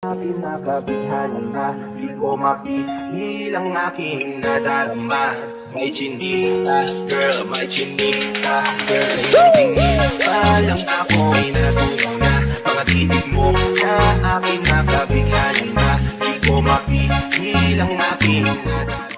Pinakabighanan na di ko mapigil ang aking nadarama May chinita, girl, may chinita Girl, sa iyong tingin, palang ako ay natulong na. Mga titig mo sa aking nakabighanan na Di ko mapigil ang aking nadarama